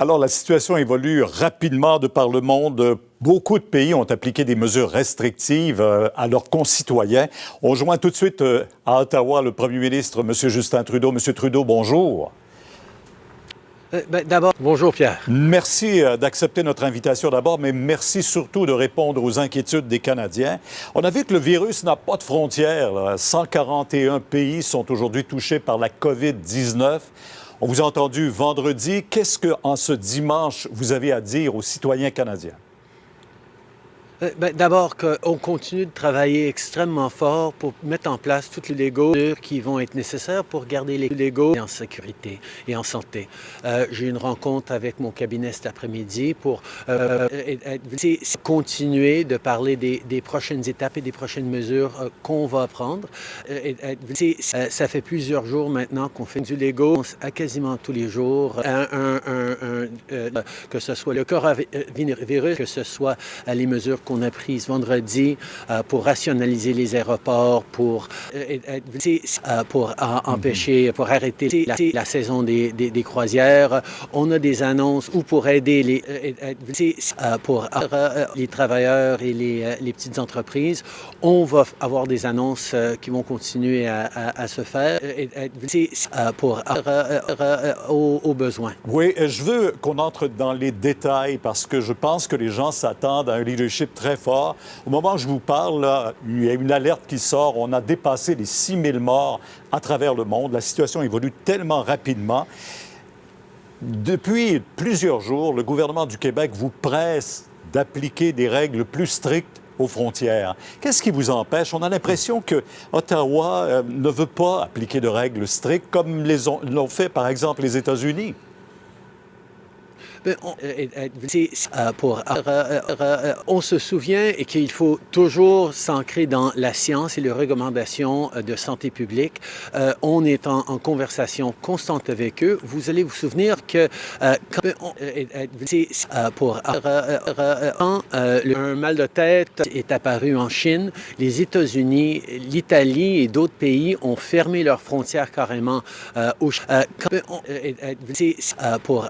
Alors, la situation évolue rapidement de par le monde. Beaucoup de pays ont appliqué des mesures restrictives euh, à leurs concitoyens. On joint tout de suite euh, à Ottawa le premier ministre, M. Justin Trudeau. M. Trudeau, bonjour. Euh, ben, d'abord, bonjour Pierre. Merci d'accepter notre invitation d'abord, mais merci surtout de répondre aux inquiétudes des Canadiens. On a vu que le virus n'a pas de frontières. 141 pays sont aujourd'hui touchés par la COVID-19. On vous a entendu vendredi. Qu'est-ce que, en ce dimanche, vous avez à dire aux citoyens canadiens? Euh, ben, d'abord, qu'on continue de travailler extrêmement fort pour mettre en place toutes les Legos qui vont être nécessaires pour garder les Legos en sécurité et en santé. Euh, j'ai une rencontre avec mon cabinet cet après-midi pour euh, continuer de parler des, prochaines étapes et des prochaines mesures qu'on va prendre. ça fait plusieurs jours maintenant qu'on fait du Lego à quasiment tous les jours, que ce soit le coronavirus, que ce soit les mesures qu'on a prises vendredi euh, pour rationaliser les aéroports, pour, euh, euh, pour mhm. empêcher, pour arrêter la, saison des, des, croisières. On a des annonces ou pour aider les, pour les travailleurs et les, les, petites entreprises. On va avoir des annonces qui vont continuer à, à, se faire pour aux, aux besoins. Oui, je veux qu'on entre dans les détails parce que je pense que les gens s'attendent à un leadership très fort. Au moment où je vous parle, il y a une alerte qui sort. On a dépassé les 6 000 morts à travers le monde. La situation évolue tellement rapidement. Depuis plusieurs jours, le gouvernement du Québec vous presse d'appliquer des règles plus strictes aux frontières. Qu'est-ce qui vous empêche? On a l'impression que Ottawa euh, ne veut pas appliquer de règles strictes comme l'ont fait, par exemple, les États-Unis. Ben, on, euh, euh, euh, on se souvient qu'il faut toujours s'ancrer dans la science et les recommandations de santé publique. on est en, conversation constante avec eux. Vous allez vous souvenir que quand pour un mal de tête est apparu en Chine, les États-Unis, l'Italie et d'autres pays ont fermé leurs frontières carrément au pour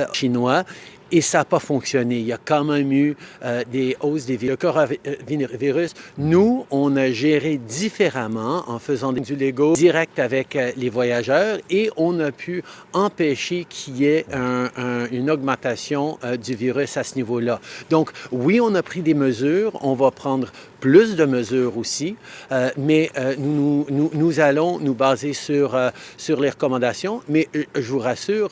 euh, chinois et ça n'a pas fonctionné. Il y a quand même eu euh, des hausses des virus. Le coronavirus, nous, on a géré différemment en faisant du Lego direct avec euh, les voyageurs et on a pu empêcher qu'il y ait une augmentation du virus à ce niveau-là. Donc, oui, on a pris des mesures. On va prendre plus de mesures aussi, euh, mais euh, nous, nous, nous, allons nous baser sur, euh, sur les recommandations. Mais je vous rassure,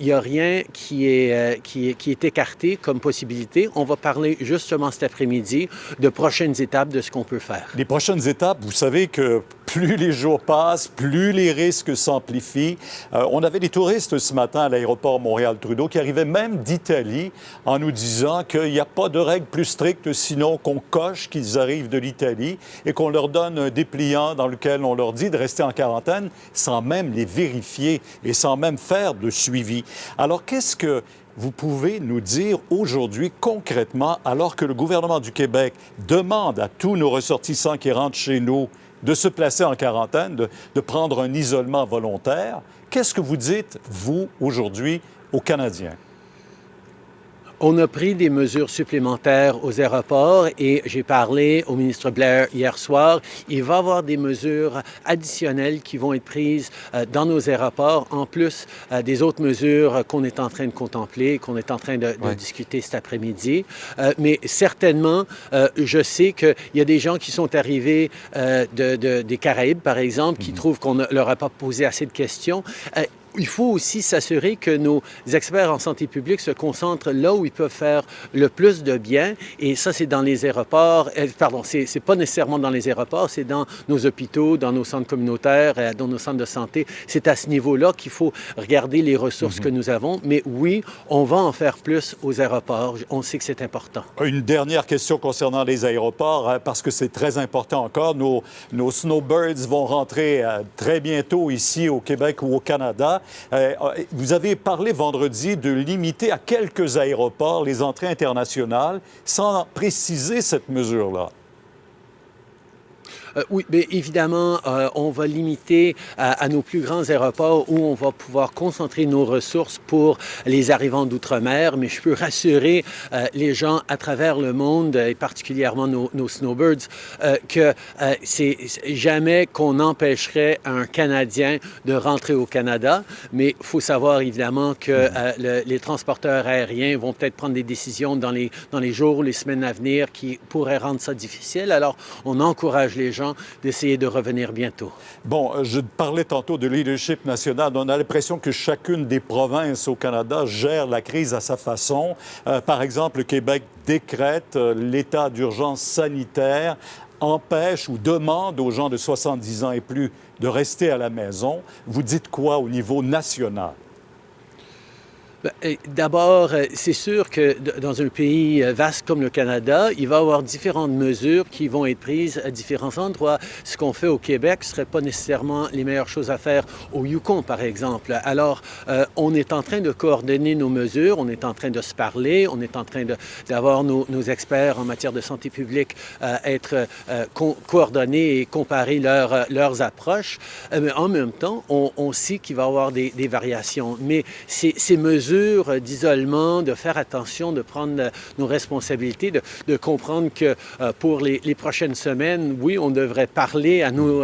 il n'y a rien qui est, qui, est, qui est écarté comme possibilité. On va parler justement cet après-midi de prochaines étapes de ce qu'on peut faire. Les prochaines étapes, vous savez que plus les jours passent, plus les risques s'amplifient. on avait des touristes ce matin à l'aéroport Montréal-Trudeau qui arrivaient même d'Italie en nous disant qu'il n'y a pas de règles plus strictes sinon qu'on coche qu'ils arrivent de l'Italie et qu'on leur donne un dépliant dans lequel on leur dit de rester en quarantaine sans même les vérifier et sans même faire de suivi. Alors, qu'est-ce que vous pouvez nous dire aujourd'hui concrètement, alors que le gouvernement du Québec demande à tous nos ressortissants qui rentrent chez nous de se placer en quarantaine, de, prendre un isolement volontaire, qu'est-ce que vous dites, vous, aujourd'hui, aux Canadiens? On a pris des mesures supplémentaires aux aéroports et j'ai parlé au ministre Blair hier soir. Il va y avoir des mesures additionnelles qui vont être prises euh, dans nos aéroports, en plus euh, des autres mesures qu'on est en train de contempler, qu'on est en train de, discuter cet après-midi. Euh, mais certainement, je sais qu'il y a des gens qui sont arrivés de, des Caraïbes, par exemple, qui mhm. trouvent qu'on ne leur a pas posé assez de questions il faut aussi s'assurer que nos experts en santé publique se concentrent là où ils peuvent faire le plus de bien. Et ça, c'est dans les aéroports. Euh, pardon, c'est pas nécessairement dans les aéroports, c'est dans nos hôpitaux, dans nos centres communautaires, euh, dans nos centres de santé. C'est à ce niveau-là qu'il faut regarder les ressources que mhm. nous avons. Mais oui, on va en faire plus aux aéroports. On sait que c'est important. Une dernière question concernant les aéroports, hein, parce que c'est très important encore. Nos, nos snowbirds vont rentrer euh, très bientôt ici au Québec ou au Canada. Euh, vous avez parlé vendredi de limiter à quelques aéroports les entrées internationales sans préciser cette mesure-là. Euh, oui, mais évidemment, euh, on va limiter à, nos plus grands aéroports où on va pouvoir concentrer nos ressources pour les arrivants d'outre-mer, mais je peux rassurer euh, les gens à travers le monde, et particulièrement nos, snowbirds, que c'est jamais qu'on empêcherait un Canadien de rentrer au Canada, mais il faut savoir évidemment que les transporteurs aériens vont peut-être prendre des décisions dans les, dans les jours ou les semaines à venir qui pourraient rendre ça difficile. Alors, on encourage les gens d'essayer de revenir bientôt. Bon, euh, je parlais tantôt de leadership national. On a l'impression que chacune des provinces au Canada gère la crise à sa façon. Euh, par exemple, le Québec décrète euh, l'état d'urgence sanitaire empêche ou demande aux gens de 70 ans et plus de rester à la maison. Vous dites quoi au niveau national? Ben, d'abord, euh, c'est sûr que dans un pays euh, vaste comme le Canada, il va y avoir différentes mesures qui vont être prises à différents endroits. Ce qu'on fait au Québec ne serait pas nécessairement les meilleures choses à faire au Yukon, par exemple. Alors, euh, on est en train de coordonner nos mesures, on est en train de se parler, on est en train d'avoir nos, experts en matière de santé publique être coordonnés et comparer leurs approches. mais en même temps, on, sait qu'il va y avoir des, variations. Mais ces mesures d'isolement, de faire attention, de prendre nos responsabilités, de, comprendre que euh, pour les, prochaines semaines, oui, on devrait parler à nos,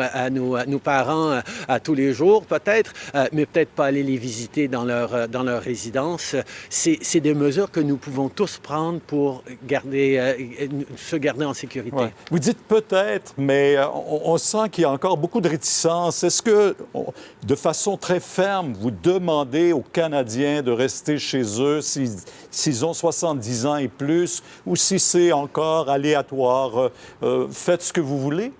parents euh, à, tous les jours, peut-être, euh, mais peut-être pas aller les visiter dans leur, résidence. C'est des mesures que nous pouvons tous prendre pour se garder en sécurité. Vous dites peut-être, mais on, on sent qu'il y a encore beaucoup de réticence. Est-ce que, de façon très ferme, vous demandez aux Canadiens de rester chez eux s'ils ont 70 ans et plus ou si c'est encore aléatoire. Euh, euh, faites ce que vous voulez?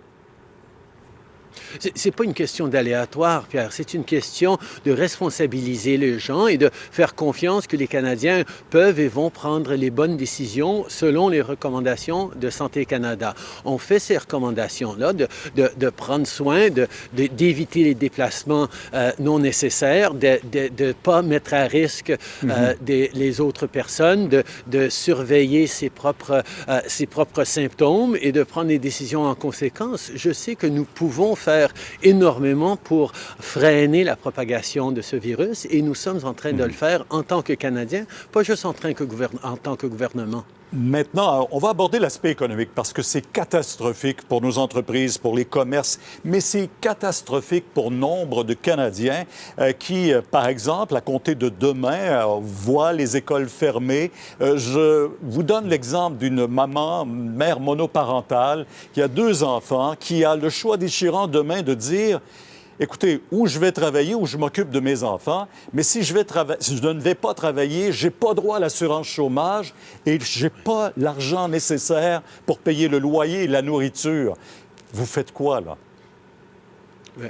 C'est pas une question d'aléatoire, Pierre. C'est une question de responsabiliser les gens et de faire confiance que les Canadiens peuvent et vont prendre les bonnes décisions selon les recommandations de Santé Canada. On fait ces recommandations-là de, de, de, prendre soin, d'éviter de, les déplacements euh, non nécessaires, de ne pas mettre à risque euh, mm-hmm. des, les autres personnes, de, surveiller ses propres, euh, ses propres symptômes et de prendre des décisions en conséquence. Je sais que nous pouvons faire énormément pour freiner la propagation de ce virus et nous sommes en train de le mhm. faire en tant que Canadiens, pas juste en, train que en tant que gouvernement. Maintenant, on va aborder l'aspect économique parce que c'est catastrophique pour nos entreprises, pour les commerces, mais c'est catastrophique pour nombre de Canadiens euh, qui, euh, par exemple, à compter de demain, euh, voient les écoles fermées. je vous donne l'exemple d'une maman, mère monoparentale, qui a deux enfants, qui a le choix déchirant demain de dire écoutez, où je vais travailler, où je m'occupe de mes enfants, mais si je, si je ne vais pas travailler, je n'ai pas droit à l'assurance chômage et je n'ai pas l'argent nécessaire pour payer le loyer et la nourriture. Vous faites quoi, là?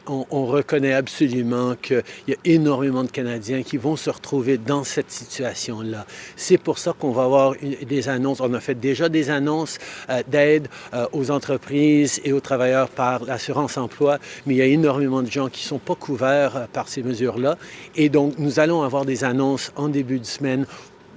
On, reconnaît absolument qu'il y a énormément de Canadiens qui vont se retrouver dans cette situation-là. C'est pour ça qu'on va avoir des annonces. On a fait déjà des annonces euh, d'aide euh, aux entreprises et aux travailleurs par l'assurance emploi, mais il y a énormément de gens qui ne sont pas couverts euh, par ces mesures-là. Et donc, nous allons avoir des annonces en début de semaine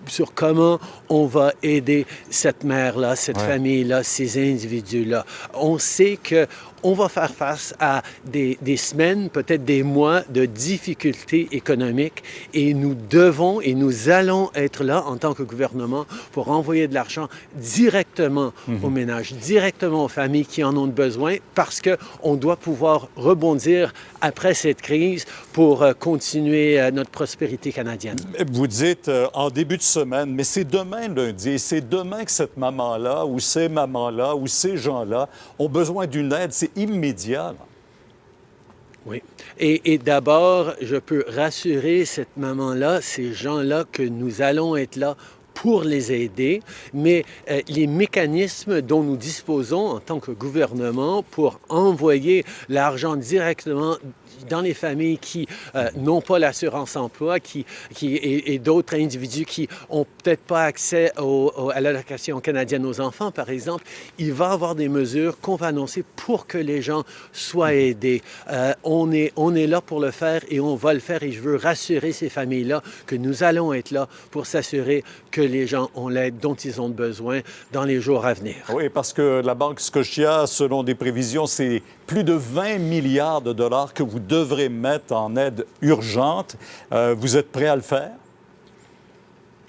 sur comment on va aider cette mère-là, cette famille-là, ces individus-là. On sait que on va faire face à des, des semaines, peut-être des mois de difficultés économiques et nous devons et nous allons être là en tant que gouvernement pour envoyer de l'argent directement mhm. aux ménages, directement aux familles qui en ont besoin parce qu'on doit pouvoir rebondir après cette crise pour euh, continuer euh, notre prospérité canadienne. Vous dites euh, en début de semaine, mais c'est demain lundi et c'est demain que cette maman-là ou ces mamans-là ou ces gens-là ont besoin d'une aide immédiat. Oui. Et, d'abord, je peux rassurer cette maman-là, ces gens-là, que nous allons être là pour les aider, mais euh, les mécanismes dont nous disposons en tant que gouvernement pour envoyer l'argent directement dans les familles qui euh, n'ont pas l'assurance emploi qui, et, d'autres individus qui n'ont peut-être pas accès à l'allocation canadienne aux enfants, par exemple, il va y avoir des mesures qu'on va annoncer pour que les gens soient aidés. Euh, on, est, on est là pour le faire et on va le faire et je veux rassurer ces familles-là que nous allons être là pour s'assurer que les gens ont l'aide dont ils ont besoin dans les jours à venir. Oui, parce que la Banque Scotia, selon des prévisions, c'est plus de 20 milliards de dollars que vous devrez mettre en aide urgente. Euh, vous êtes prêt à le faire?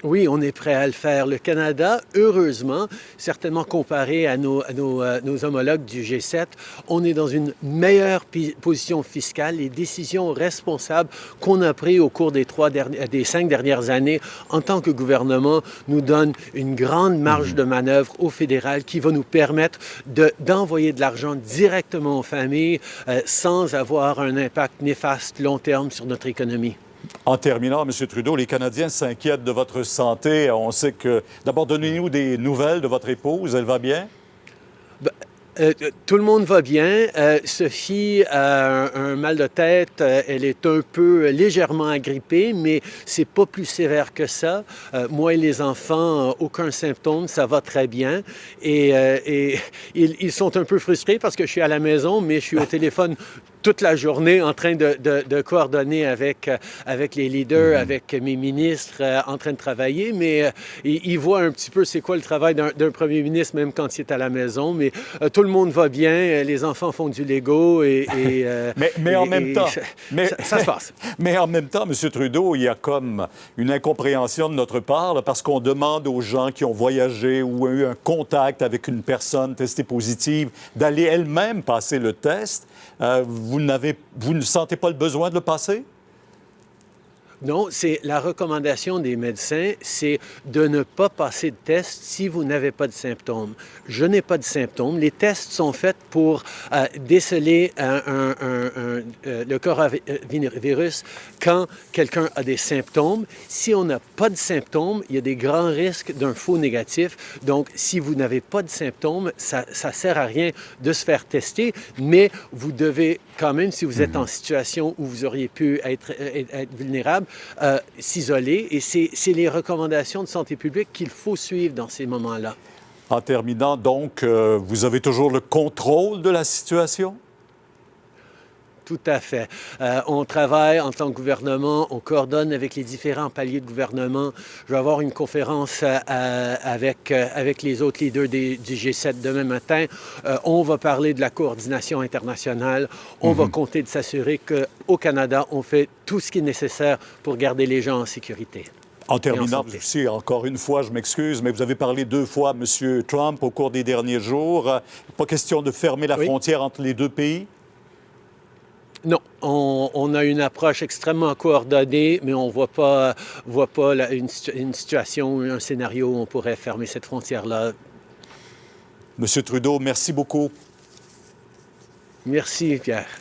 Oui, on est prêt à le faire. Le Canada, heureusement, certainement comparé à nos, euh, homologues du G7, on est dans une meilleure position fiscale. Les décisions responsables qu'on a prises au cours des, trois des cinq dernières années en tant que gouvernement nous donnent une grande marge de manœuvre au fédéral qui va nous permettre d'envoyer de, l'argent directement aux familles euh, sans avoir un impact néfaste long terme sur notre économie. En terminant, M. Trudeau, les Canadiens s'inquiètent de votre santé. On sait que... D'abord, donnez-nous des nouvelles de votre épouse. Elle va bien? Ben, euh, tout le monde va bien. Euh, Sophie a un, mal de tête. Euh, elle est un peu légèrement agrippée, mais c'est pas plus sévère que ça. moi et les enfants, aucun symptôme, ça va très bien. Et, ils, ils, sont un peu frustrés parce que je suis à la maison, mais je suis au téléphone toute la journée en train de, de, coordonner avec, euh, avec les leaders, mhm. avec mes ministres, euh, en train de travailler, mais euh, ils, voient un petit peu c'est quoi le travail d'un premier ministre, même quand il est à la maison. Mais tout le monde va bien, les enfants font du Lego et... mais, mais en même temps... Mais, ça, se passe. Mais en même temps, M. Trudeau, il y a comme une incompréhension de notre part, parce qu'on demande aux gens qui ont voyagé ou ont eu un contact avec une personne testée positive d'aller elle-même passer le test. vous, vous ne sentez pas le besoin de le passer? Non, c'est la recommandation des médecins, c'est de ne pas passer de test si vous n'avez pas de symptômes. Je n'ai pas de symptômes. Les tests sont faits pour euh, déceler euh, le coronavirus quand quelqu'un a des symptômes. Si on n'a pas de symptômes, il y a des grands risques d'un faux négatif. Donc, si vous n'avez pas de symptômes, ça ne sert à rien de se faire tester, mais vous devez quand même, si vous êtes en mhm. situation où vous auriez pu être, être vulnérable, euh, s'isoler. Et c'est les recommandations de santé publique qu'il faut suivre dans ces moments-là. En terminant, donc, euh, vous avez toujours le contrôle de la situation? Tout à fait. Euh, on travaille en tant que gouvernement, on coordonne avec les différents paliers de gouvernement. Je vais avoir une conférence euh, avec, euh, avec les autres leaders du G7 demain matin. on va parler de la coordination internationale. On va mhm. compter de s'assurer qu'au Canada, on fait tout ce qui est nécessaire pour garder les gens en sécurité. En terminant, aussi, encore une fois, je m'excuse, mais vous avez parlé deux fois, M. Trump, au cours des derniers jours. Pas question de fermer la frontière entre les deux pays? Non, on, a une approche extrêmement coordonnée, mais on ne voit pas, voit pas une, une, situation ou un scénario où on pourrait fermer cette frontière-là. Monsieur Trudeau, merci beaucoup. Merci, Pierre.